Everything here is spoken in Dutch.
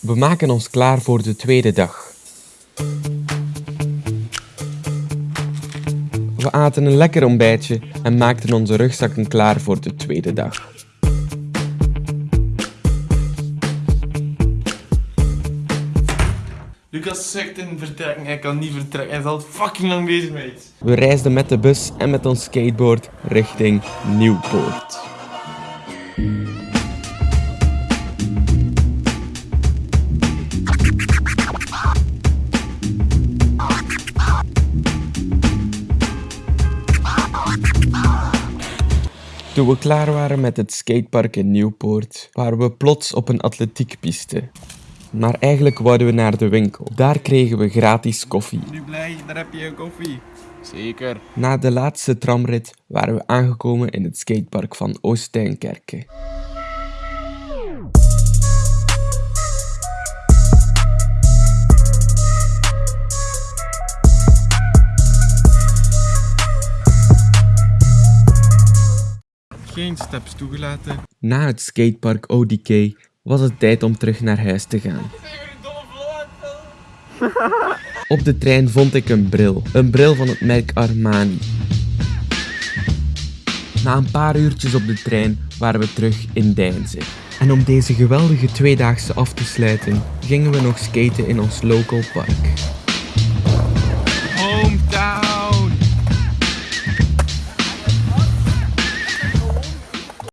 We maken ons klaar voor de tweede dag. We aten een lekker ontbijtje en maakten onze rugzakken klaar voor de tweede dag. Lucas zegt in vertrekken, hij kan niet vertrekken. Hij is al fucking lang bezig met iets. We reisden met de bus en met ons skateboard richting Nieuwpoort. Toen we klaar waren met het skatepark in Nieuwpoort, waren we plots op een atletiekpiste. Maar eigenlijk wouden we naar de winkel. Daar kregen we gratis koffie. Nu blij, daar heb je een koffie. Zeker. Na de laatste tramrit waren we aangekomen in het skatepark van Oosttuinkerke. Geen steps toegelaten. Na het skatepark ODK was het tijd om terug naar huis te gaan. Op de trein vond ik een bril. Een bril van het merk Armani. Na een paar uurtjes op de trein waren we terug in Deinze. En om deze geweldige tweedaagse af te sluiten, gingen we nog skaten in ons local park.